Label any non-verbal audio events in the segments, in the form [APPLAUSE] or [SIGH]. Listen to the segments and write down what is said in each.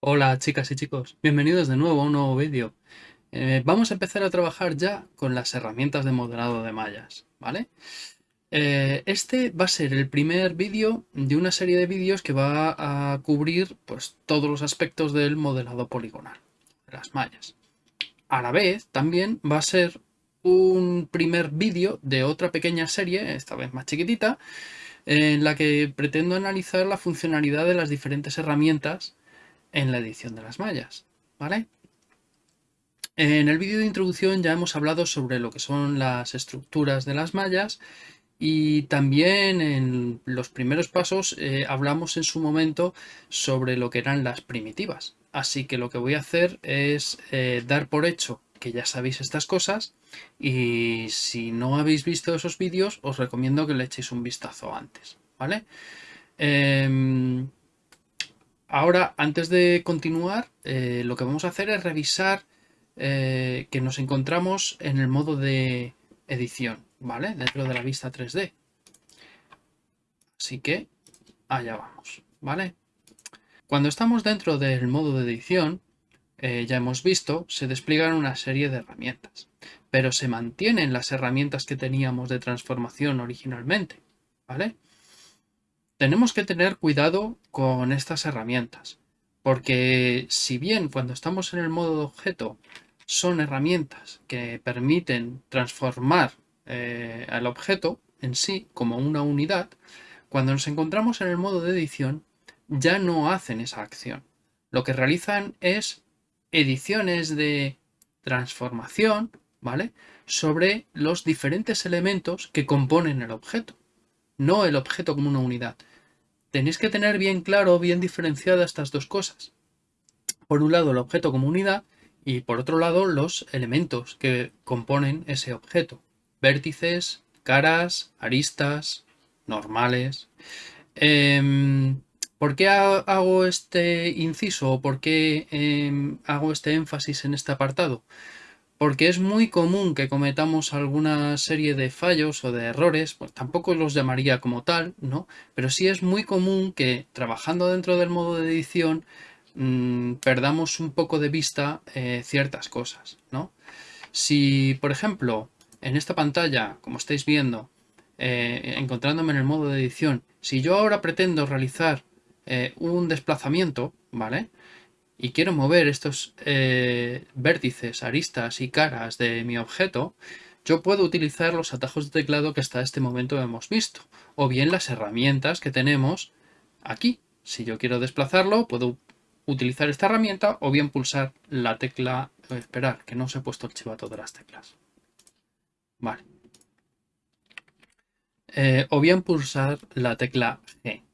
Hola chicas y chicos, bienvenidos de nuevo a un nuevo vídeo. Eh, vamos a empezar a trabajar ya con las herramientas de modelado de mallas, ¿vale? Eh, este va a ser el primer vídeo de una serie de vídeos que va a cubrir pues, todos los aspectos del modelado poligonal, las mallas. A la vez también va a ser un primer vídeo de otra pequeña serie, esta vez más chiquitita, en la que pretendo analizar la funcionalidad de las diferentes herramientas en la edición de las mallas, ¿vale? En el vídeo de introducción ya hemos hablado sobre lo que son las estructuras de las mallas y también en los primeros pasos eh, hablamos en su momento sobre lo que eran las primitivas. Así que lo que voy a hacer es eh, dar por hecho que ya sabéis estas cosas y si no habéis visto esos vídeos os recomiendo que le echéis un vistazo antes, ¿vale? Em, Ahora, antes de continuar, eh, lo que vamos a hacer es revisar eh, que nos encontramos en el modo de edición, ¿vale? Dentro de la vista 3D. Así que allá vamos, ¿vale? Cuando estamos dentro del modo de edición, eh, ya hemos visto, se despliegan una serie de herramientas, pero se mantienen las herramientas que teníamos de transformación originalmente, ¿vale? Tenemos que tener cuidado con estas herramientas, porque si bien cuando estamos en el modo de objeto son herramientas que permiten transformar eh, al objeto en sí como una unidad, cuando nos encontramos en el modo de edición ya no hacen esa acción. Lo que realizan es ediciones de transformación, ¿vale? Sobre los diferentes elementos que componen el objeto no el objeto como una unidad. Tenéis que tener bien claro, bien diferenciadas estas dos cosas. Por un lado el objeto como unidad y por otro lado los elementos que componen ese objeto. Vértices, caras, aristas, normales. Em, ¿Por qué hago este inciso o por qué em, hago este énfasis en este apartado? porque es muy común que cometamos alguna serie de fallos o de errores, pues tampoco los llamaría como tal, ¿no? Pero sí es muy común que trabajando dentro del modo de edición mmm, perdamos un poco de vista eh, ciertas cosas, ¿no? Si, por ejemplo, en esta pantalla, como estáis viendo, eh, encontrándome en el modo de edición, si yo ahora pretendo realizar eh, un desplazamiento, ¿vale? y quiero mover estos eh, vértices, aristas y caras de mi objeto, yo puedo utilizar los atajos de teclado que hasta este momento hemos visto, o bien las herramientas que tenemos aquí. Si yo quiero desplazarlo, puedo utilizar esta herramienta o bien pulsar la tecla... Esperar, que no se he puesto el chivato de las teclas. Vale. Eh, o bien pulsar la tecla G.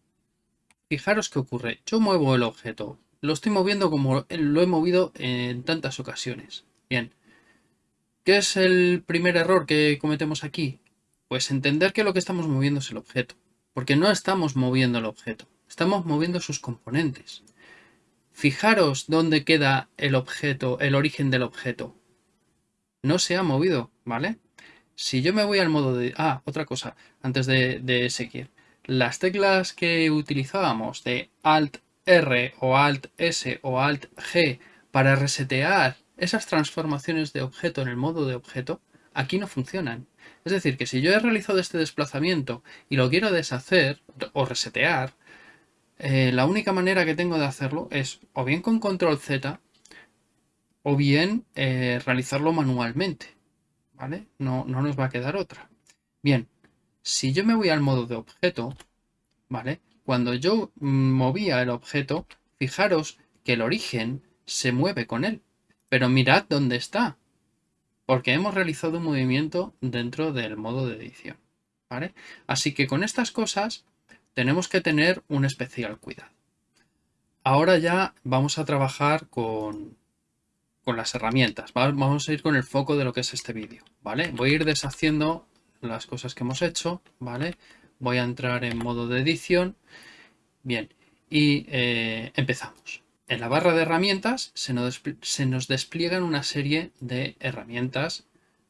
Fijaros qué ocurre. Yo muevo el objeto, lo estoy moviendo como lo he movido en tantas ocasiones. Bien. ¿Qué es el primer error que cometemos aquí? Pues entender que lo que estamos moviendo es el objeto. Porque no estamos moviendo el objeto. Estamos moviendo sus componentes. Fijaros dónde queda el objeto, el origen del objeto. No se ha movido, ¿vale? Si yo me voy al modo de... Ah, otra cosa, antes de, de seguir. Las teclas que utilizábamos de Alt R o Alt S o Alt G para resetear esas transformaciones de objeto en el modo de objeto, aquí no funcionan. Es decir, que si yo he realizado este desplazamiento y lo quiero deshacer o resetear, eh, la única manera que tengo de hacerlo es o bien con control Z o bien eh, realizarlo manualmente. ¿Vale? No, no nos va a quedar otra. Bien, si yo me voy al modo de objeto, ¿vale? Cuando yo movía el objeto, fijaros que el origen se mueve con él. Pero mirad dónde está. Porque hemos realizado un movimiento dentro del modo de edición. ¿vale? Así que con estas cosas tenemos que tener un especial cuidado. Ahora ya vamos a trabajar con, con las herramientas. Vamos a ir con el foco de lo que es este vídeo. ¿vale? Voy a ir deshaciendo las cosas que hemos hecho. ¿vale? Voy a entrar en modo de edición. Bien, y eh, empezamos. En la barra de herramientas se nos, despliegan una serie de herramientas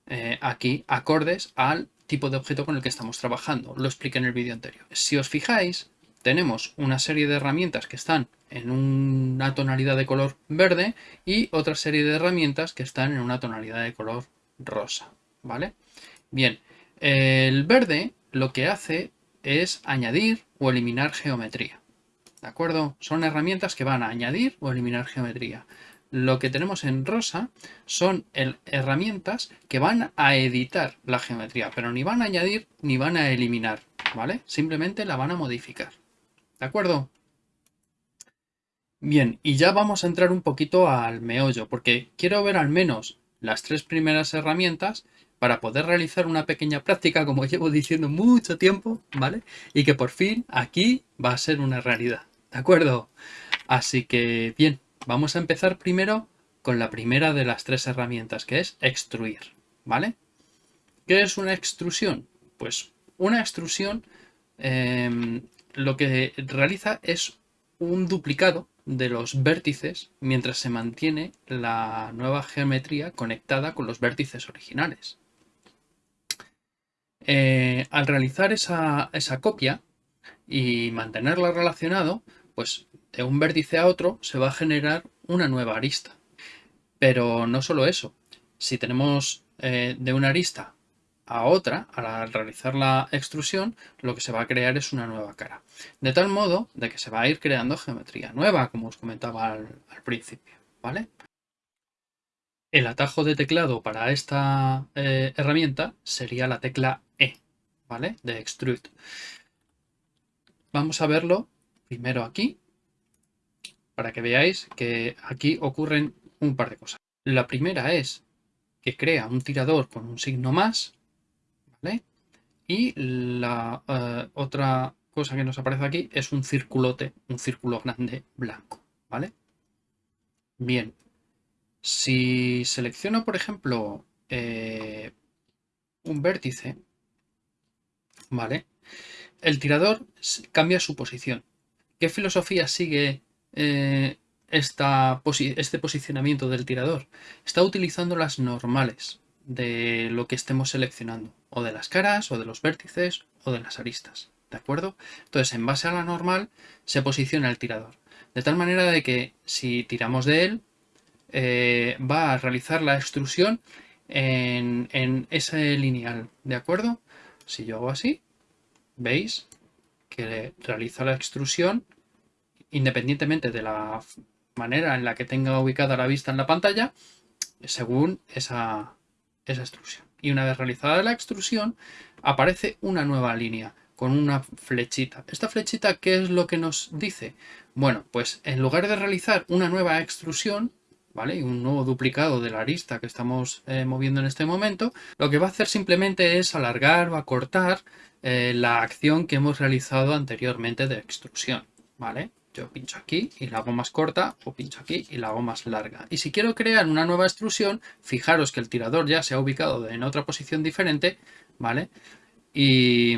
eh, aquí acordes al tipo de objeto con el que estamos trabajando. Lo expliqué en el vídeo anterior. Si os fijáis, tenemos una serie de herramientas que están en una tonalidad de color verde y otra serie de herramientas que están en una tonalidad de color rosa, ¿vale? Bien, el verde lo que hace es añadir o eliminar geometría, ¿de acuerdo? Son herramientas que van a añadir o eliminar geometría. Lo que tenemos en rosa son herramientas que van a editar la geometría, pero ni van a añadir ni van a eliminar, ¿vale? Simplemente la van a modificar. ¿De acuerdo? Bien, y ya vamos a entrar un poquito al meollo, porque quiero ver al menos las tres primeras herramientas para poder realizar una pequeña práctica, como [LAUGHS] llevo diciendo mucho tiempo, ¿vale? Y que por fin aquí va a ser una realidad, ¿de acuerdo? Así que, bien, vamos a empezar primero con la primera de las tres herramientas, que es extruir, ¿vale? ¿Qué es una extrusión? Pues una extrusión em, lo que realiza es un duplicado de los vértices mientras se mantiene la nueva geometría conectada con los vértices originales. Eh, al realizar esa, esa copia y mantenerla relacionado, pues de un vértice a otro se va a generar una nueva arista. Pero no solo eso, si tenemos eh, de una arista a otra, al realizar la extrusión, lo que se va a crear es una nueva cara. De tal modo de que se va a ir creando geometría nueva, como os comentaba al, principio, ¿vale? El atajo de teclado para esta eh, herramienta sería la tecla ¿vale? De Extrude. Vamos a verlo primero aquí, para que veáis que aquí ocurren un par de cosas. La primera es que crea un tirador con un signo más, y la eh, otra cosa que nos aparece aquí es un circulote, un círculo grande blanco, ¿vale? Bien, si selecciono, por ejemplo, eh, un vértice, ¿vale? El tirador cambia su posición. ¿Qué filosofía sigue eh, este posicionamiento del tirador? Está utilizando las normales, de lo que estemos seleccionando, o de las caras, o de los vértices, o de las aristas, ¿de acuerdo? Entonces, en base a la normal, se posiciona el tirador, de tal manera de que si tiramos de él, eh, va a realizar la extrusión en, en ese lineal, ¿de acuerdo? Si yo hago así, veis que realiza la extrusión independientemente de la manera en la que tenga ubicada la vista en la pantalla, según esa, esa extrusión. Y una vez realizada la extrusión, aparece una nueva línea con una flechita. ¿Esta flechita qué es lo que nos dice? Bueno, pues en lugar de realizar una nueva extrusión, ¿vale? Y un nuevo duplicado de la arista que estamos eh, moviendo en este momento, lo que va a hacer simplemente es alargar o acortar eh, la acción que hemos realizado anteriormente de extrusión, ¿vale? Yo pincho aquí y la hago más corta o pincho aquí y la hago más larga. Y si quiero crear una nueva extrusión, fijaros que el tirador ya se ha ubicado en otra posición diferente, ¿vale? Y,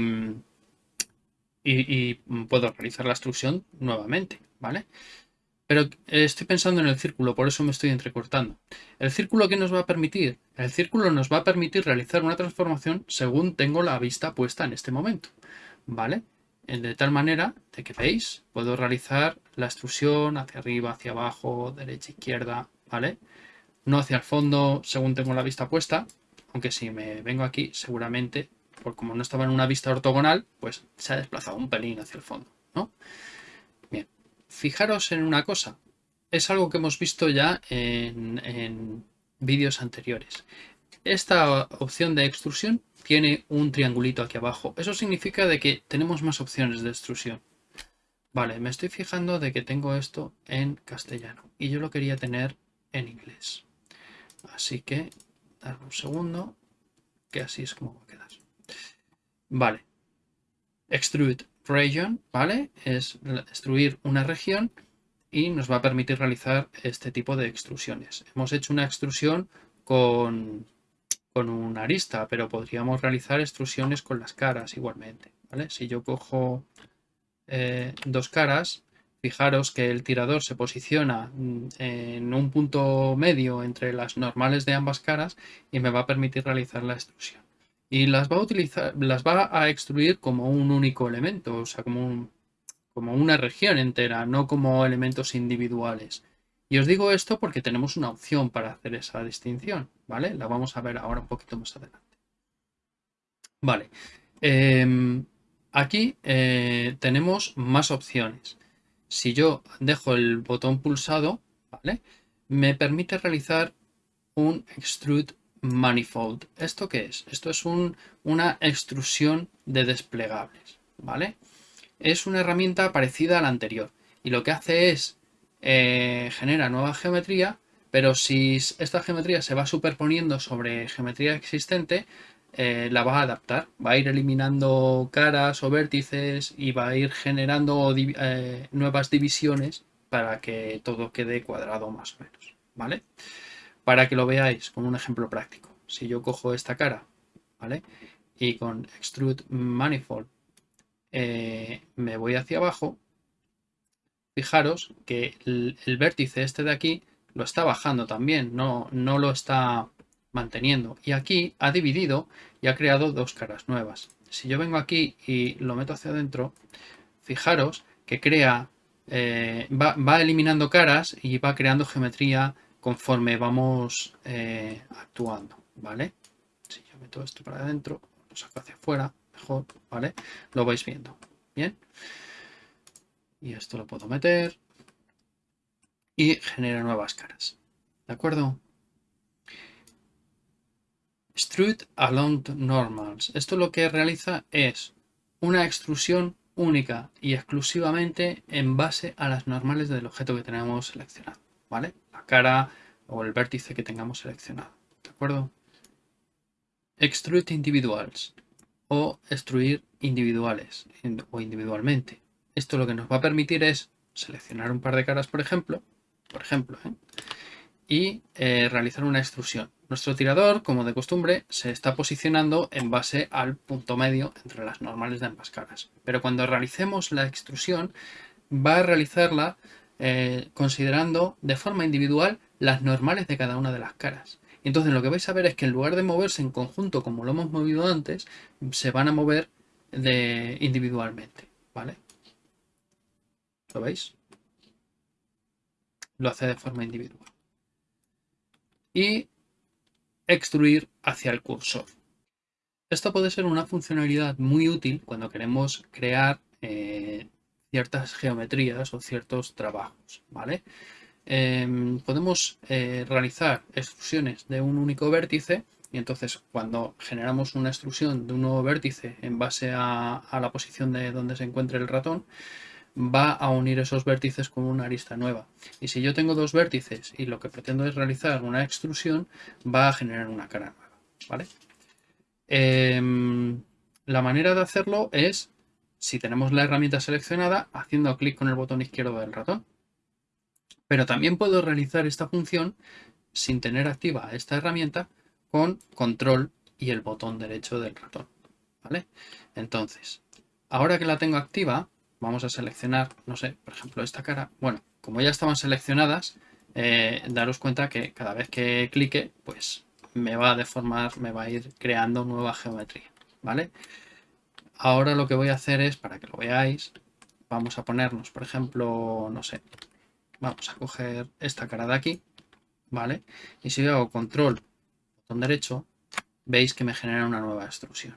y, puedo realizar la extrusión nuevamente, ¿vale? Pero estoy pensando en el círculo, por eso me estoy entrecortando. ¿El círculo qué nos va a permitir? El círculo nos va a permitir realizar una transformación según tengo la vista puesta en este momento, ¿vale? de tal manera de que veis, puedo realizar la extrusión hacia arriba, hacia abajo, derecha, izquierda, ¿vale? No hacia el fondo según tengo la vista puesta, aunque si me vengo aquí seguramente, por como no estaba en una vista ortogonal, pues se ha desplazado un pelín hacia el fondo, ¿no? Fijaros en una cosa, es algo que hemos visto ya en, en vídeos anteriores. Esta opción de extrusión tiene un triangulito aquí abajo. Eso significa de que tenemos más opciones de extrusión. Vale, me estoy fijando de que tengo esto en castellano y yo lo quería tener en inglés. Así que, darme un segundo, que así es como va a quedar. Vale, extrude region, ¿vale? Es extruir una región y nos va a permitir realizar este tipo de extrusiones. Hemos hecho una extrusión con con una arista, pero podríamos realizar extrusiones con las caras igualmente. ¿vale? Si yo cojo eh, dos caras, fijaros que el tirador se posiciona mm, en un punto medio entre las normales de ambas caras y me va a permitir realizar la extrusión. Y las va a utilizar, las va a extruir como un único elemento, o sea, como, como una región entera, no como elementos individuales. Y os digo esto porque tenemos una opción para hacer esa distinción, ¿vale? La vamos a ver ahora un poquito más adelante. Vale. Em, aquí eh, tenemos más opciones. Si yo dejo el botón pulsado, ¿vale? Me permite realizar un Extrude Manifold. ¿Esto qué es? Esto es una extrusión de desplegables, ¿vale? Es una herramienta parecida a la anterior y lo que hace es eh, genera nueva geometría, pero si esta geometría se va superponiendo sobre geometría existente, eh, la va a adaptar, va a ir eliminando caras o vértices y va a ir generando eh, nuevas divisiones para que todo quede cuadrado más o menos, ¿vale? Para que lo veáis con un ejemplo práctico. Si yo cojo esta cara, ¿vale? Y con Extrude Manifold me voy hacia abajo, fijaros que el, vértice este de aquí lo está bajando también, no, no lo está manteniendo. Y aquí ha dividido y ha creado dos caras nuevas. Si yo vengo aquí y lo meto hacia adentro, fijaros que crea, eh, va, eliminando caras y va creando geometría conforme vamos eh, actuando, ¿vale? Si yo meto esto para adentro, lo saco hacia afuera, mejor, ¿vale? Lo vais viendo, ¿bien? Y esto lo puedo meter. Y genera nuevas caras. ¿De acuerdo? Extrude along normals. Esto lo que realiza es una extrusión única y exclusivamente en base a las normales del objeto que tenemos seleccionado. ¿Vale? Cara o el vértice que tengamos seleccionado. ¿De acuerdo? Extrude individuals o extruir individuales o individualmente. Esto lo que nos va a permitir es seleccionar un par de caras, por ejemplo, por ejemplo, ¿eh? y eh, realizar una extrusión. Nuestro tirador, como de costumbre, se está posicionando en base al punto medio entre las normales de ambas caras. Pero cuando realicemos la extrusión, va a realizarla eh, considerando de forma individual las normales de cada una de las caras. Entonces lo que vais a ver es que en lugar de moverse en conjunto como lo hemos movido antes, se van a mover de, individualmente. ¿vale? ¿Lo veis? Lo hace de forma individual. Y extruir hacia el cursor. Esto puede ser una funcionalidad muy útil cuando queremos crear eh, ciertas geometrías o ciertos trabajos. ¿vale? Em, podemos eh, realizar extrusiones de un único vértice y entonces cuando generamos una extrusión de un nuevo vértice en base a la posición de donde se encuentre el ratón, va a unir esos vértices con una arista nueva. Y si yo tengo dos vértices y lo que pretendo es realizar una extrusión, va a generar una cara nueva. ¿vale? Em, la manera de hacerlo es, si tenemos la herramienta seleccionada, haciendo clic con el botón izquierdo del ratón. Pero también puedo realizar esta función sin tener activa esta herramienta con control y el botón derecho del ratón. ¿vale? Entonces, ahora que la tengo activa, vamos a seleccionar, no sé, por ejemplo esta cara. Bueno, como ya estaban seleccionadas, eh, daros cuenta que cada vez que clique, pues me va a deformar, me va a ir creando nueva geometría, ¿vale? Ahora lo que voy a hacer es, para que lo veáis, vamos a ponernos, por ejemplo, no sé, vamos a coger esta cara de aquí, ¿vale? Y si yo hago control, botón derecho, veis que me genera una nueva extrusión.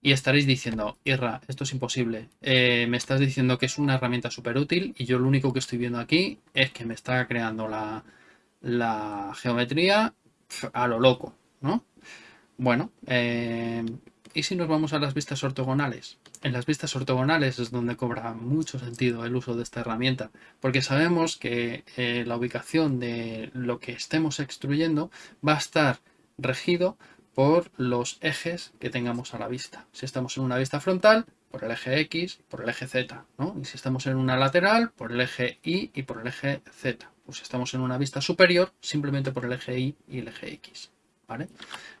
Y estaréis diciendo, Irra, esto es imposible. Eh, me estás diciendo que es una herramienta súper útil y yo lo único que estoy viendo aquí es que me está creando la, geometría a lo loco, ¿no? Bueno, eh, ¿y si nos vamos a las vistas ortogonales? En las vistas ortogonales es donde cobra mucho sentido el uso de esta herramienta, porque sabemos que eh, la ubicación de lo que estemos extruyendo va a estar regido por los ejes que tengamos a la vista. Si estamos en una vista frontal, por el eje X, por el eje Z, Y si estamos en una lateral, por el eje Y y por el eje Z. O si estamos en una vista superior, simplemente por el eje Y y el eje X, ¿vale?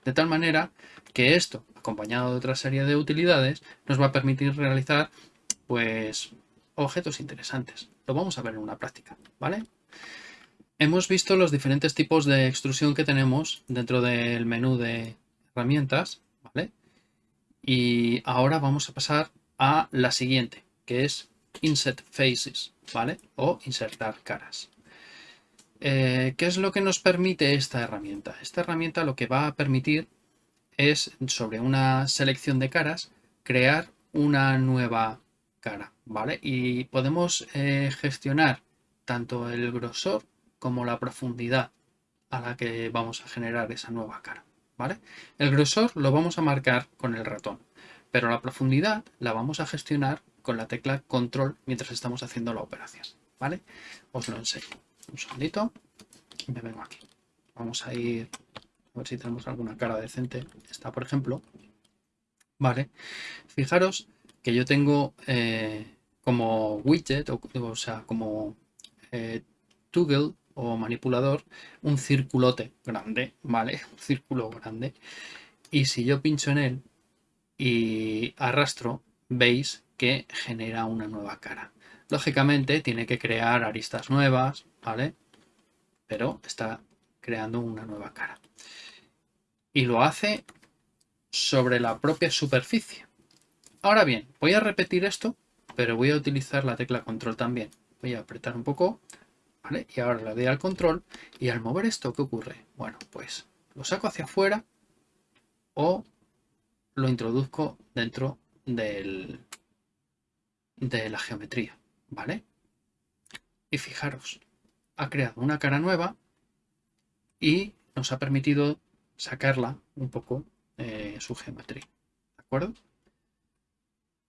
De tal manera que esto, acompañado de otra serie de utilidades, nos va a permitir realizar, pues, objetos interesantes. Lo vamos a ver en una práctica, ¿vale? Hemos visto los diferentes tipos de extrusión que tenemos dentro del menú de herramientas, ¿vale? Y ahora vamos a pasar a la siguiente, que es Insert Faces, ¿vale? O insertar caras. Eh, ¿Qué es lo que nos permite esta herramienta? Esta herramienta lo que va a permitir es, sobre una selección de caras, crear una nueva cara, ¿vale? Y podemos eh, gestionar tanto el grosor como la profundidad a la que vamos a generar esa nueva cara, ¿vale? El grosor lo vamos a marcar con el ratón, pero la profundidad la vamos a gestionar con la tecla control mientras estamos haciendo la operación, ¿vale? Os lo enseño. Un segundito me vengo aquí. Vamos a ir a ver si tenemos alguna cara decente. Esta, por ejemplo. Vale. Fijaros que yo tengo eh, como widget, o, sea, como eh, toggle o manipulador, un circulote grande, ¿vale? [LAUGHS] Un círculo grande. Y si yo pincho en él y arrastro, veis que genera una nueva cara. Lógicamente tiene que crear aristas nuevas, ¿vale? Pero está creando una nueva cara. Y lo hace sobre la propia superficie. Ahora bien, voy a repetir esto, pero voy a utilizar la tecla control también. Voy a apretar un poco, ¿vale? Y ahora le doy al control y al mover esto, ¿qué ocurre? Bueno, pues lo saco hacia afuera o lo introduzco dentro del, de la geometría, ¿vale? Y fijaros, ha creado una cara nueva y nos ha permitido sacarla un poco eh, su geometría, ¿de acuerdo?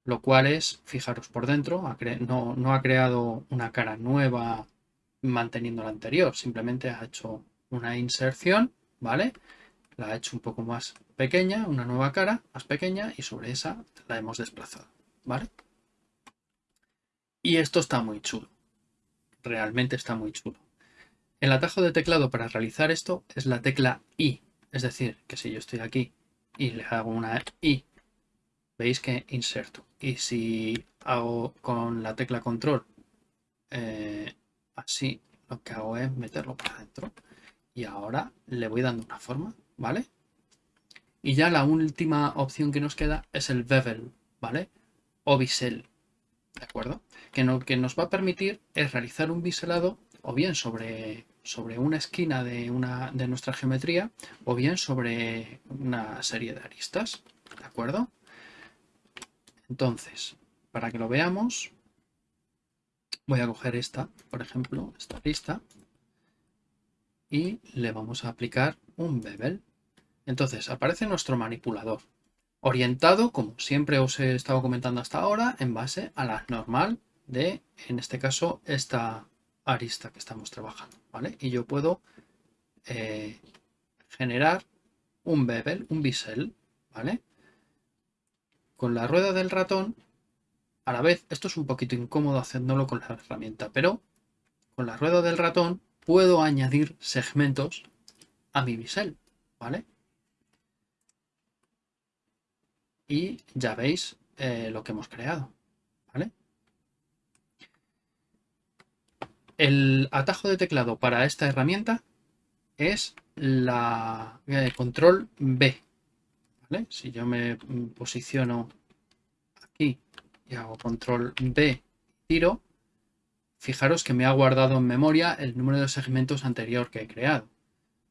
Lo cual es, fijaros por dentro, no, no ha creado una cara nueva manteniendo la anterior, simplemente ha hecho una inserción, ¿vale? La ha hecho un poco más pequeña, una nueva cara más pequeña y sobre esa la hemos desplazado, ¿vale? Y esto está muy chulo. Realmente está muy chulo. El atajo de teclado para realizar esto es la tecla I. Es decir, que si yo estoy aquí y le hago una I, veis que inserto. Y si hago con la tecla control eh, así, lo que hago es meterlo para adentro. Y ahora le voy dando una forma, ¿vale? Y ya la última opción que nos queda es el bevel, ¿vale? O bisel, ¿de acuerdo? Que, lo que nos va a permitir es realizar un biselado o bien sobre, sobre una esquina de, una, de nuestra geometría o bien sobre una serie de aristas, ¿de acuerdo? Entonces, para que lo veamos, voy a coger esta, por ejemplo, esta arista, y le vamos a aplicar un bevel. Entonces, aparece nuestro manipulador orientado, como siempre os he estado comentando hasta ahora, en base a la normal de, en este caso, esta arista que estamos trabajando, ¿vale? Y yo puedo eh, generar un bevel, un bisel, ¿vale? Con la rueda del ratón, a la vez, esto es un poquito incómodo haciéndolo con la herramienta, pero con la rueda del ratón puedo añadir segmentos a mi bisel, ¿vale? y ya veis eh, lo que hemos creado. ¿vale? El atajo de teclado para esta herramienta es la eh, control B. Si yo me posiciono aquí y hago control B, tiro, fijaros que me ha guardado en memoria el número de segmentos anterior que he creado.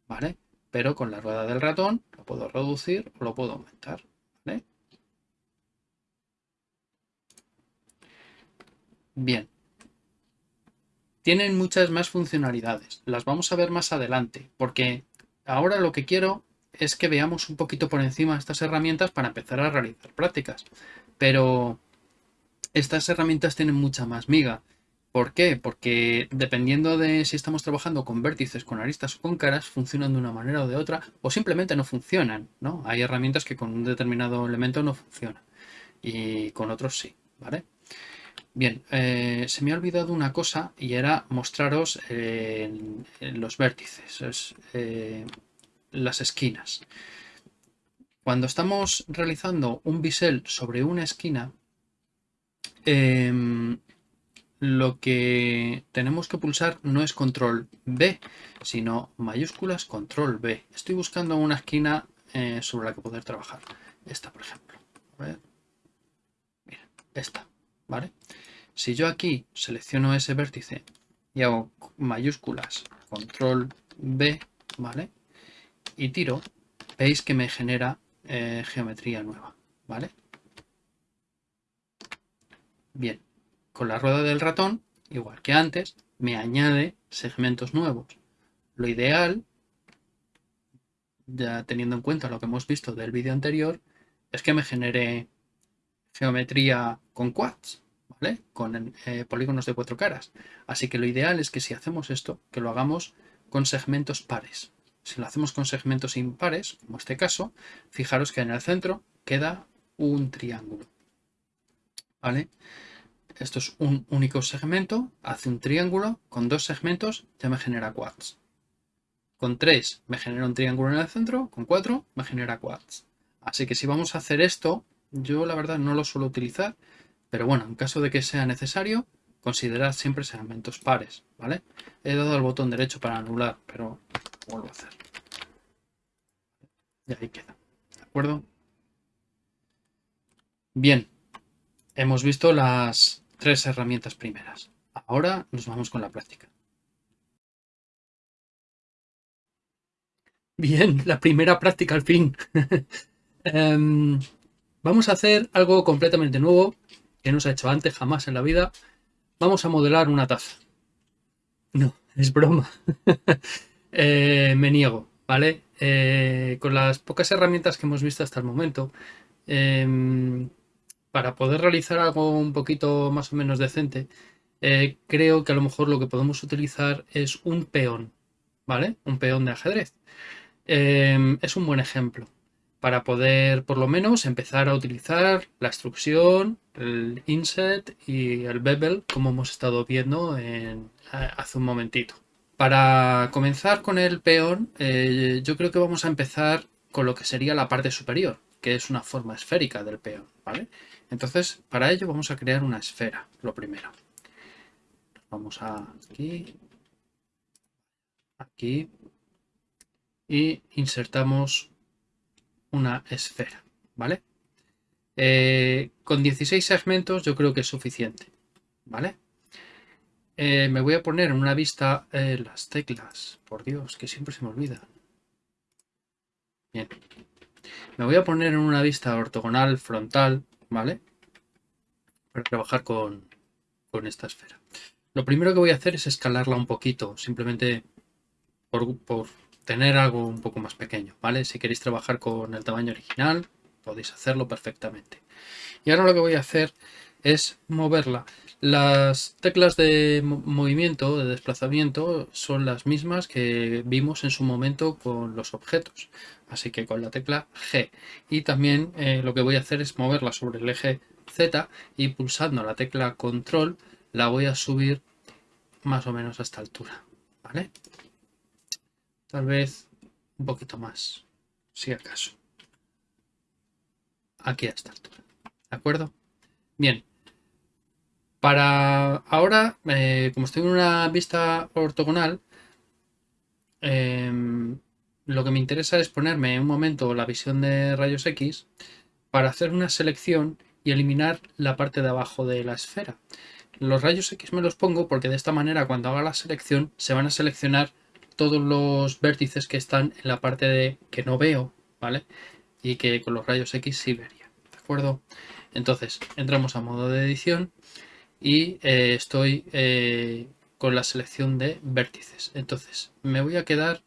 ¿vale? Pero con la rueda del ratón lo puedo reducir o lo puedo aumentar. Bien. Tienen muchas más funcionalidades. Las vamos a ver más adelante, porque ahora lo que quiero es que veamos un poquito por encima estas herramientas para empezar a realizar prácticas. Pero estas herramientas tienen mucha más miga. ¿Por qué? Porque dependiendo de si estamos trabajando con vértices, con aristas o con caras, funcionan de una manera o de otra, o simplemente no funcionan, ¿no? Hay herramientas que con un determinado elemento no funcionan y con otros sí, ¿vale? Bien, eh, se me ha olvidado una cosa y era mostraros eh, los vértices, eh, las esquinas. Cuando estamos realizando un bisel sobre una esquina, em, lo que tenemos que pulsar no es control B, sino mayúsculas control B. Estoy buscando una esquina sobre la que poder trabajar. esta por ejemplo. A ver. Mira, esta, ¿vale? Si yo aquí selecciono ese vértice y hago mayúsculas, control B, ¿vale? Y tiro, veis que me genera eh, geometría nueva, ¿vale? Bien, con la rueda del ratón, igual que antes, me añade segmentos nuevos. Lo ideal, ya teniendo en cuenta lo que hemos visto del vídeo anterior, es que me genere geometría con quads, ¿vale? Con eh, polígonos de cuatro caras. Así que lo ideal es que si hacemos esto, que lo hagamos con segmentos pares. Si lo hacemos con segmentos impares, como este caso, fijaros que en el centro queda un triángulo. ¿Vale? Esto es un único segmento, hace un triángulo, con dos segmentos ya me genera quads. Con tres me genera un triángulo en el centro, con cuatro me genera quads. Así que si vamos a hacer esto, yo la verdad no lo suelo utilizar, pero bueno, en caso de que sea necesario, considerad siempre segmentos pares, ¿vale? He dado el botón derecho para anular, pero vuelvo a hacer. Y ahí queda, ¿de acuerdo? Bien, hemos visto las tres herramientas primeras. Ahora nos vamos con la práctica. Bien, la primera práctica al fin. [LAUGHS] Em, vamos a hacer algo completamente nuevo que no se ha hecho antes jamás en la vida. Vamos a modelar una taza. No, [LAUGHS] es broma. [LAUGHS] Eh, me niego, ¿vale? Eh, con las pocas herramientas que hemos visto hasta el momento, em, para poder realizar algo un poquito más o menos decente, eh, creo que a lo mejor lo que podemos utilizar es un peón, ¿vale? Un peón de ajedrez. Em, es un buen ejemplo para poder por lo menos empezar a utilizar la extrusión, el inset y el bevel como hemos estado viendo en, hace un momentito. Para comenzar con el peón, eh, yo creo que vamos a empezar con lo que sería la parte superior, que es una forma esférica del peón, ¿vale? Entonces, para ello vamos a crear una esfera, lo primero. Vamos a aquí, aquí, y insertamos una esfera, ¿vale? Eh, con 16 segmentos yo creo que es suficiente, ¿vale? Eh, me voy a poner en una vista eh, las teclas, por Dios, que siempre se me olvida. Bien. Me voy a poner en una vista ortogonal frontal, ¿vale? Para trabajar con, esta esfera. Lo primero que voy a hacer es escalarla un poquito, simplemente por, por, tener algo un poco más pequeño, ¿vale? Si queréis trabajar con el tamaño original, podéis hacerlo perfectamente. Y ahora lo que voy a hacer es moverla. Las teclas de movimiento, de desplazamiento, son las mismas que vimos en su momento con los objetos. Así que con la tecla G. Y también eh, lo que voy a hacer es moverla sobre el eje Z y pulsando la tecla control la voy a subir más o menos a esta altura. ¿Vale? Tal vez un poquito más, si acaso. Aquí a esta altura. ¿De acuerdo? Bien. Para ahora, eh, como estoy en una vista ortogonal, em, lo que me interesa es ponerme en un momento la visión de rayos X para hacer una selección y eliminar la parte de abajo de la esfera. Los rayos X me los pongo porque de esta manera cuando haga la selección se van a seleccionar todos los vértices que están en la parte de que no veo, ¿vale? Y que con los rayos X sí vería, ¿de acuerdo? Entonces, entramos a modo de edición y eh, estoy eh, con la selección de vértices. Entonces, me voy a quedar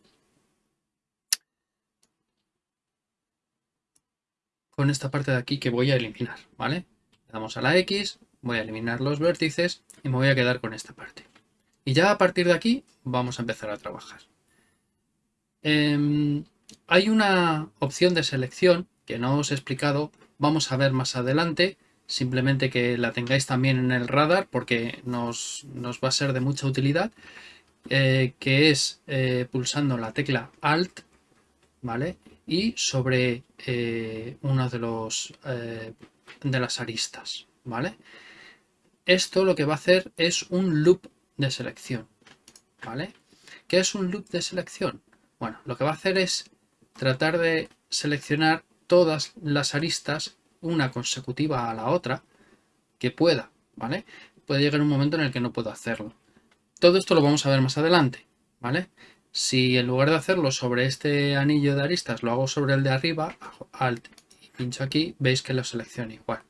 con esta parte de aquí que voy a eliminar, ¿vale? Le damos a la X, voy a eliminar los vértices y me voy a quedar con esta parte. Y ya a partir de aquí vamos a empezar a trabajar. Em, hay una opción de selección que no os he explicado, vamos a ver más adelante, simplemente que la tengáis también en el radar porque nos, va a ser de mucha utilidad, eh, que es eh, pulsando la tecla Alt, ¿vale? y sobre eh, una de, los, de las aristas. ¿vale? Esto lo que va a hacer es un loop de selección. ¿vale? ¿Qué es un loop de selección? Bueno, lo que va a hacer es tratar de seleccionar todas las aristas, una consecutiva a la otra, que pueda, ¿vale? Puede llegar un momento en el que no puedo hacerlo. Todo esto lo vamos a ver más adelante, ¿vale? Si en lugar de hacerlo sobre este anillo de aristas lo hago sobre el de arriba, Alt y pincho aquí, veis que lo selecciona igual.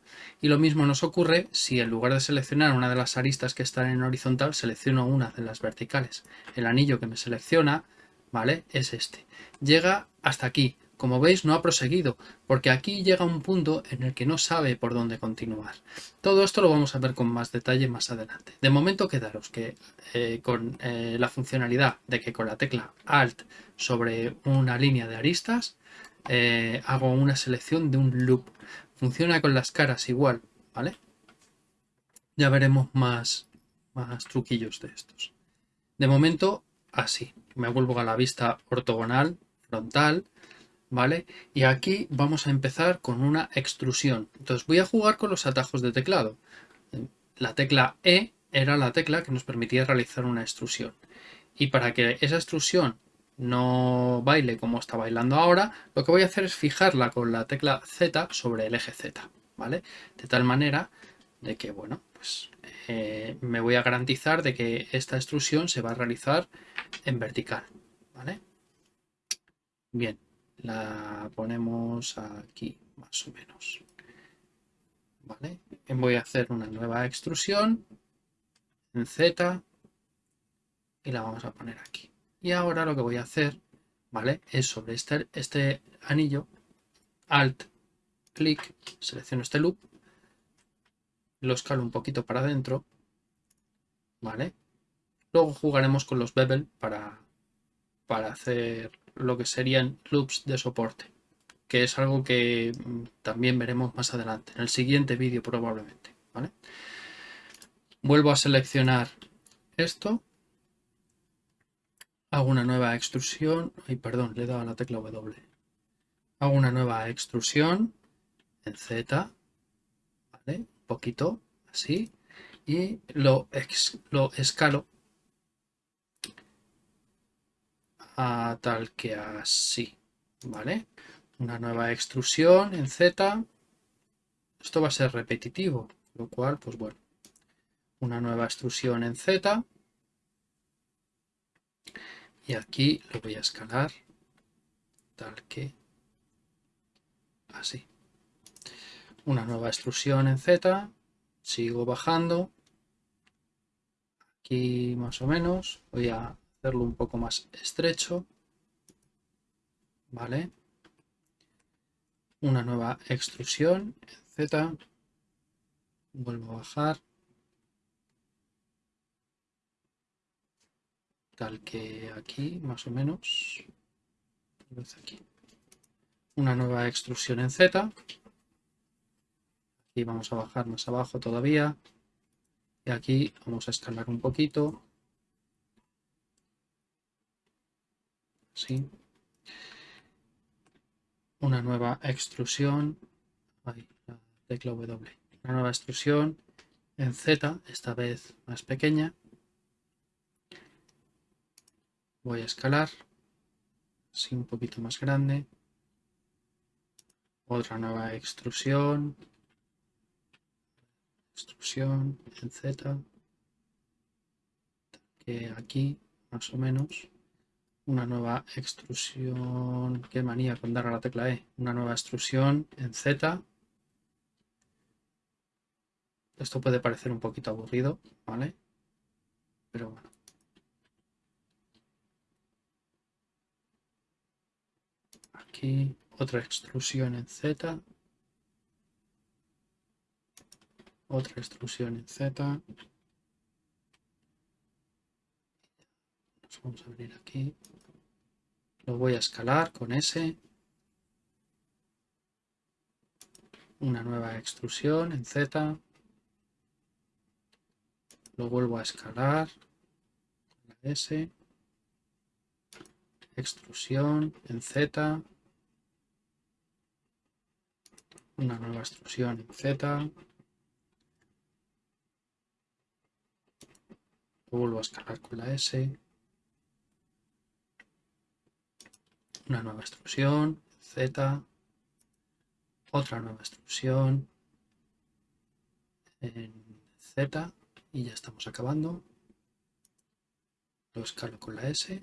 Y lo mismo nos ocurre si en lugar de seleccionar una de las aristas que están en horizontal, selecciono una de las verticales. El anillo que me selecciona, ¿vale? Es este. Llega hasta aquí. Como veis no ha proseguido, porque aquí llega un punto en el que no sabe por dónde continuar. Todo esto lo vamos a ver con más detalle más adelante. De momento quedaros que eh, con eh, la funcionalidad de que con la tecla Alt sobre una línea de aristas eh, hago una selección de un loop. Funciona con las caras igual, ¿vale? Ya veremos más, más truquillos de estos. De momento, así. Me vuelvo a la vista ortogonal, frontal, ¿vale? Y aquí vamos a empezar con una extrusión. Entonces voy a jugar con los atajos de teclado. La tecla E era la tecla que nos permitía realizar una extrusión. Y para que esa extrusión no baile como está bailando ahora, lo que voy a hacer es fijarla con la tecla Z sobre el eje Z, ¿vale? De tal manera de que, bueno, pues eh, me voy a garantizar de que esta extrusión se va a realizar en vertical, ¿vale? Bien, la ponemos aquí, más o menos. ¿Vale? Voy a hacer una nueva extrusión en Z y la vamos a poner aquí. Y ahora lo que voy a hacer, ¿vale? Es sobre este, este anillo, Alt, clic, selecciono este loop, lo escalo un poquito para adentro, ¿vale? Luego jugaremos con los bevel para, para hacer lo que serían loops de soporte, que es algo que mm, también veremos más adelante, en el siguiente vídeo probablemente, ¿vale? Vuelvo a seleccionar esto Hago una nueva extrusión. Ay, perdón, le he dado a la tecla W. Hago una nueva extrusión en Z. ¿Vale? Un poquito, así. Y lo, lo escalo a tal que así. ¿Vale? Una nueva extrusión en Z. Esto va a ser repetitivo, lo cual, pues bueno. Una nueva extrusión en Z y aquí lo voy a escalar tal que así. Una nueva extrusión en Z sigo bajando. Aquí más o menos voy a hacerlo un poco más estrecho vale una nueva extrusión en Z vuelvo a bajar tal que aquí, más o menos. Una nueva extrusión en Z. Aquí vamos a bajar más abajo todavía. Y aquí vamos a escalar un poquito. Así. Una nueva extrusión. La tecla W. Una nueva extrusión en Z, esta vez más pequeña. Voy a escalar, así un poquito más grande. Otra nueva extrusión. Extrusión en Z. Que aquí, más o menos. Una nueva extrusión. Qué manía con dar a la tecla E. Una nueva extrusión en Z. Esto puede parecer un poquito aburrido, ¿vale? Pero bueno. Aquí otra extrusión en Z, otra extrusión en Z, vamos a venir aquí, lo voy a escalar con S, una nueva extrusión en Z, lo vuelvo a escalar S, extrusión en Z, una nueva extrusión en Z. vuelvo a escalar con la S. Una nueva extrusión, Z. otra nueva extrusión en Z y ya estamos acabando. Lo escalo con la S.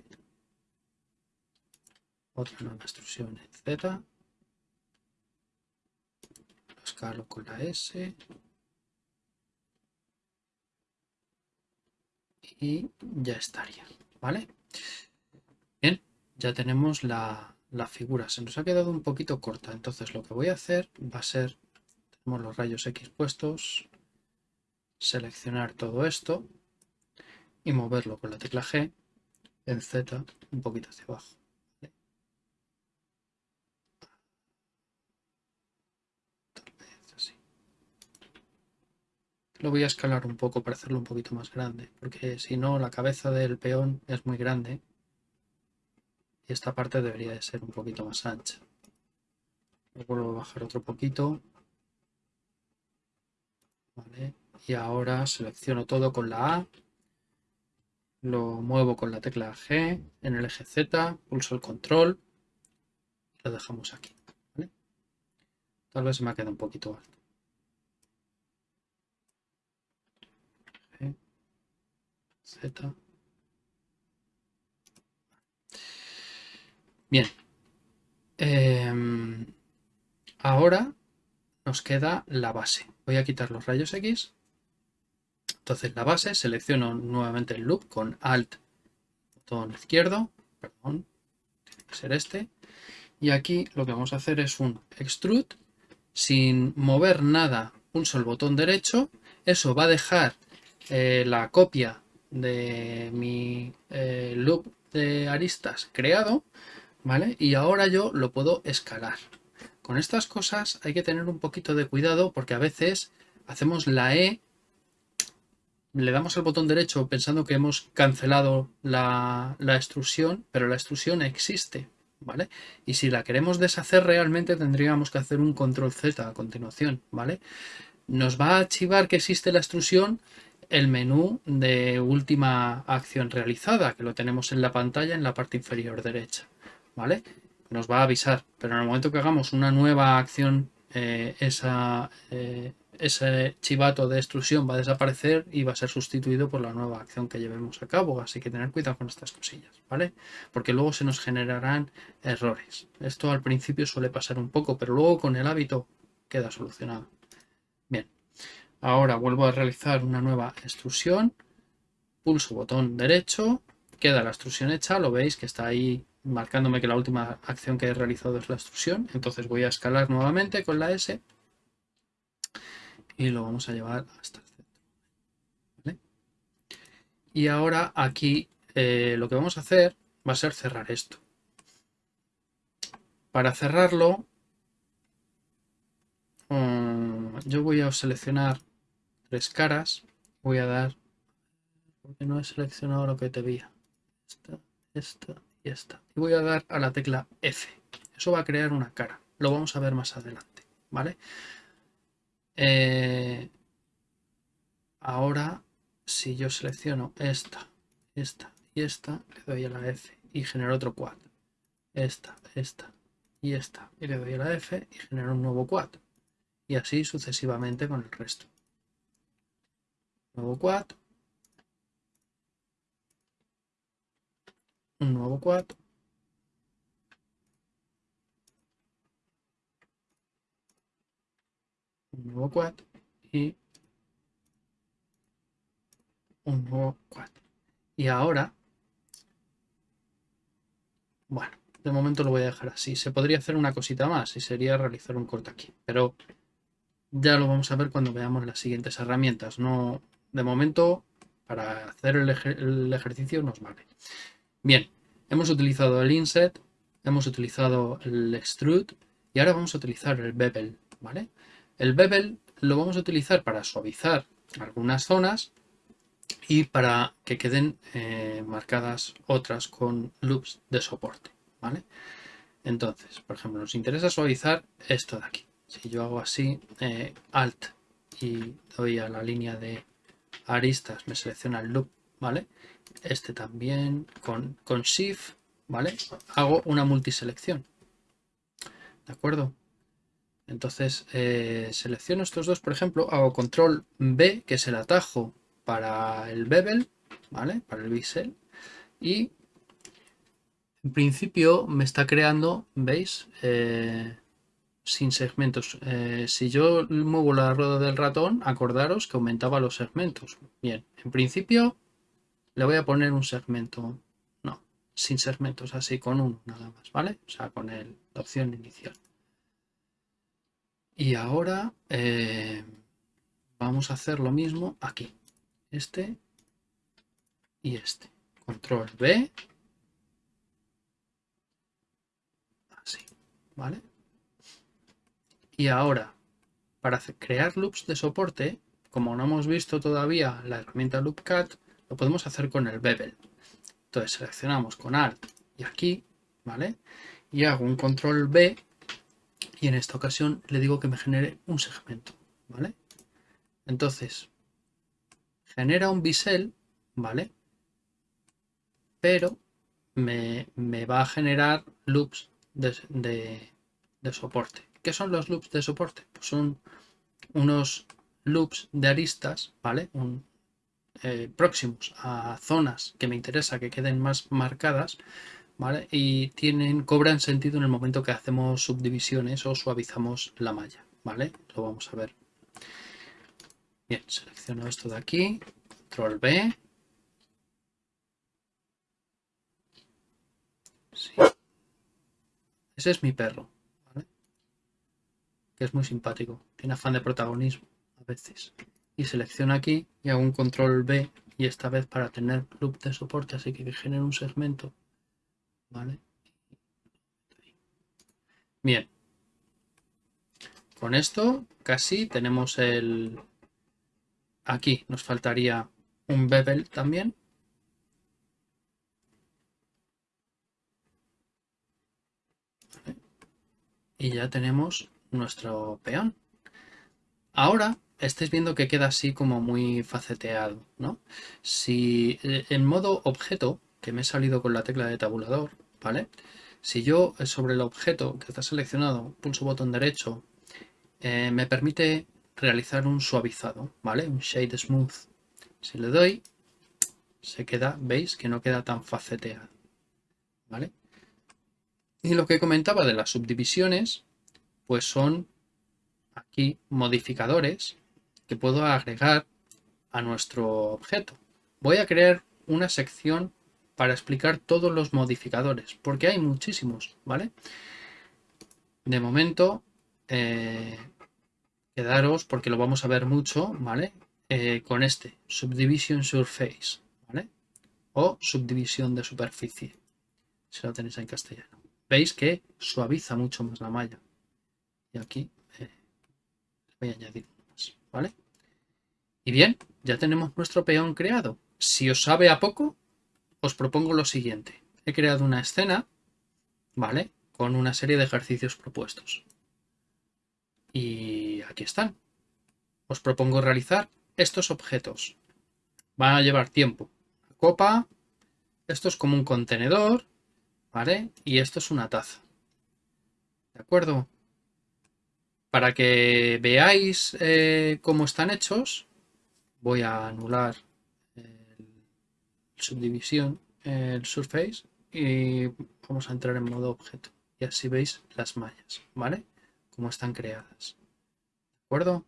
Otra nueva extrusión en Z. Lo escalo con la S. Y ya estaría, ¿vale? Bien, ya tenemos la, la figura. Se nos ha quedado un poquito corta, entonces lo que voy a hacer va a ser, tenemos los rayos X puestos, seleccionar todo esto y moverlo con la tecla G en Z un poquito hacia abajo. Lo voy a escalar un poco para hacerlo un poquito más grande, porque si no la cabeza del peón es muy grande y esta parte debería de ser un poquito más ancha. Lo vuelvo a bajar otro poquito. Y ahora selecciono todo con la A. Lo muevo con la tecla G en el eje Z, pulso el control y lo dejamos aquí. Tal vez se me ha quedado un poquito alto. Z. Bien. Em, ahora nos queda la base. Voy a quitar los rayos X. Entonces la base, selecciono nuevamente el loop con Alt, botón izquierdo, perdón, tiene que ser este. Y aquí lo que vamos a hacer es un extrude, sin mover nada, pulso el botón derecho. Eso va a dejar eh, la copia de mi eh, loop de aristas creado ¿vale? Y ahora yo lo puedo escalar. Con estas cosas hay que tener un poquito de cuidado porque a veces hacemos la E, le damos al botón derecho pensando que hemos cancelado la, la extrusión, pero la extrusión existe, ¿vale? Y si la queremos deshacer realmente tendríamos que hacer un control Z a continuación, ¿vale? Nos va a archivar que existe la extrusión el menú de última acción realizada, que lo tenemos en la pantalla en la parte inferior derecha. ¿vale? Nos va a avisar, pero en el momento que hagamos una nueva acción, eh, esa, eh, ese chivato de extrusión va a desaparecer y va a ser sustituido por la nueva acción que llevemos a cabo. Así que tener cuidado con estas cosillas, ¿vale? Porque luego se nos generarán errores. Esto al principio suele pasar un poco, pero luego con el hábito queda solucionado. Ahora vuelvo a realizar una nueva extrusión. Pulso botón derecho, queda la extrusión hecha, lo veis que está ahí marcándome que la última acción que he realizado es la extrusión. Entonces voy a escalar nuevamente con la S y lo vamos a llevar hasta el centro. Y ahora aquí eh, lo que vamos a hacer va a ser cerrar esto. Para cerrarlo, mm, yo voy a seleccionar tres caras. Voy a dar, porque no he seleccionado lo que te veía. Esta, esta esta. Y voy a dar a la tecla F. Eso va a crear una cara. Lo vamos a ver más adelante. ¿Vale? Eh, ahora, si yo selecciono esta, esta y esta, le doy a la F y genero otro quad. Esta, esta y esta. Y le doy a la F y genero un nuevo quad. Y así sucesivamente con el resto. Nuevo quad, un nuevo quad un nuevo quad y un nuevo quad y ahora bueno de momento lo voy a dejar así. Se podría hacer una cosita más y sería realizar un corte aquí pero ya lo vamos a ver cuando veamos las siguientes herramientas. No de momento para hacer el, ejercicio nos vale Bien, hemos utilizado el inset, hemos utilizado el extrude y ahora vamos a utilizar el bevel, ¿vale? El bevel lo vamos a utilizar para suavizar algunas zonas y para que queden eh, marcadas otras con loops de soporte, ¿vale? Entonces, por ejemplo, nos interesa suavizar esto de aquí. Si yo hago así, eh, Alt y doy a la línea de aristas, me selecciona el loop, ¿vale? este también, con, con Shift, ¿vale? Hago una multiselección, ¿de acuerdo? Entonces eh, selecciono estos dos, por ejemplo, hago control B, que es el atajo para el bevel, ¿vale? Para el bisel. Y en principio me está creando, ¿veis? Eh, sin segmentos. Eh, si yo muevo la rueda del ratón, acordaros que aumentaba los segmentos. Bien, en principio le voy a poner un segmento. No, sin segmentos, así con uno nada más, ¿vale? O sea, con la opción inicial. Y ahora eh, vamos a hacer lo mismo aquí. Este y este. Control B. Así, ¿vale? Y ahora, para crear loops de soporte, como no hemos visto todavía la herramienta LoopCat, lo podemos hacer con el bevel. Entonces seleccionamos con Alt y aquí, ¿vale? Y hago un control B y en esta ocasión le digo que me genere un segmento, ¿vale? Entonces, genera un bisel, ¿vale? Pero me, va a generar loops de, soporte. ¿Qué son los loops de soporte? Pues son unos loops de aristas, ¿vale? Eh, próximos a zonas que me interesa que queden más marcadas, ¿vale? Y tienen, cobran sentido en el momento que hacemos subdivisiones o suavizamos la malla, ¿vale? Lo vamos a ver. Bien, selecciono esto de aquí, control B. Ese es mi perro. Que es muy simpático, tiene afán de protagonismo a veces. Y selecciono aquí y hago un control B y esta vez para tener loop de soporte, así que genere un segmento ¿vale? Bien. Con esto casi tenemos el... Aquí nos faltaría un bevel también. Y ya tenemos nuestro peón. Ahora estáis viendo que queda así como muy faceteado, ¿no? Si eh, en modo objeto que me he salido con la tecla de tabulador, ¿vale? Si yo eh, sobre el objeto que está seleccionado pulso botón derecho, eh, me permite realizar un suavizado, ¿vale? Un shade smooth. Si le doy, se queda, veis que no queda tan faceteado, ¿vale? Y lo que comentaba de las subdivisiones, pues son aquí modificadores que puedo agregar a nuestro objeto. Voy a crear una sección para explicar todos los modificadores, porque hay muchísimos, ¿vale? De momento, eh, quedaros, porque lo vamos a ver mucho, ¿vale? Eh, con este, Subdivision Surface, ¿vale? O subdivisión de superficie, si lo tenéis en castellano. Veis que suaviza mucho más la malla. Y aquí eh, voy a añadir más, ¿vale? Y bien, ya tenemos nuestro peón creado. Si os sabe a poco, os propongo lo siguiente. He creado una escena, ¿vale? Con una serie de ejercicios propuestos. Y aquí están. Os propongo realizar estos objetos. Van a llevar tiempo. Copa, esto es como un contenedor, ¿vale? Y esto es una taza. ¿De acuerdo? Para que veáis eh, cómo están hechos, voy a anular subdivisión, el surface y vamos a entrar en modo objeto. Y así veis las mallas, ¿vale? Cómo están creadas. ¿De acuerdo?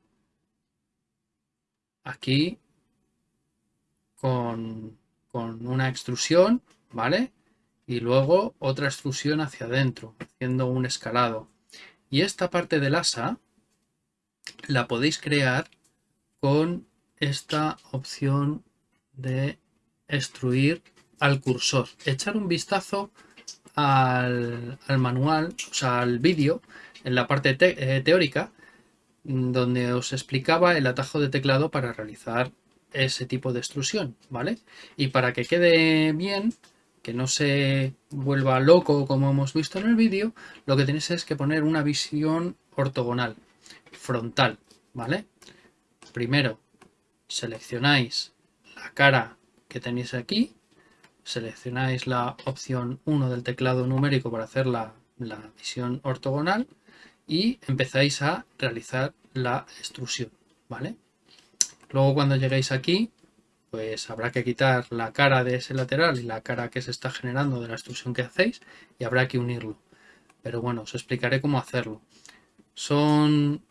Aquí con, con una extrusión, ¿vale? Y luego otra extrusión hacia adentro, haciendo un escalado. Y esta parte del asa la podéis crear con esta opción de extruir al cursor. Echar un vistazo al, manual, o sea, al vídeo, en la parte eh, teórica, donde os explicaba el atajo de teclado para realizar ese tipo de extrusión, ¿vale? Y para que quede bien, que no se vuelva loco como hemos visto en el vídeo, lo que tenéis es que poner una visión ortogonal, frontal, ¿vale? Primero seleccionáis la cara que tenéis aquí. Seleccionáis la opción 1 del teclado numérico para hacer la, visión ortogonal y empezáis a realizar la extrusión, ¿vale? Luego cuando lleguéis aquí, pues habrá que quitar la cara de ese lateral y la cara que se está generando de la extrusión que hacéis y habrá que unirlo. Pero bueno, os explicaré cómo hacerlo. Son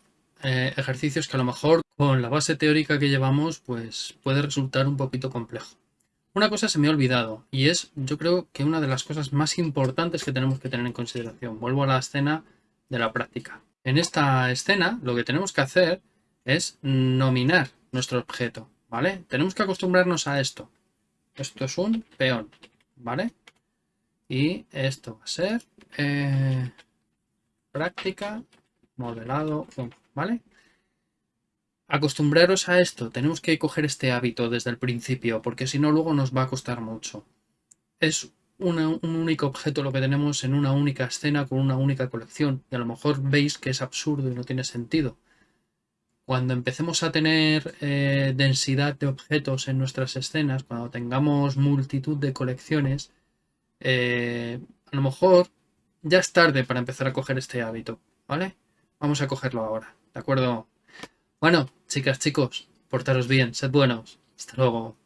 eh, ejercicios que a lo mejor con la base teórica que llevamos pues puede resultar un poquito complejo. Una cosa se me ha olvidado y es yo creo que una de las cosas más importantes que tenemos que tener en consideración. Vuelvo a la escena de la práctica. En esta escena lo que tenemos que hacer es nominar nuestro objeto, ¿vale? Tenemos que acostumbrarnos a esto. Esto es un peón, ¿vale? Y esto va a ser eh, práctica, modelado, ¿vale? Acostumbraros a esto, tenemos que coger este hábito desde el principio, porque si no luego nos va a costar mucho. Es un único objeto lo que tenemos en una única escena con una única colección, y a lo mejor veis que es absurdo y no tiene sentido. Cuando empecemos a tener eh, densidad de objetos en nuestras escenas, cuando tengamos multitud de colecciones, eh, a lo mejor ya es tarde para empezar a coger este hábito, ¿vale? Vamos a cogerlo ahora, ¿de acuerdo? Bueno, chicas, chicos, portaros bien, sed buenos. Hasta luego.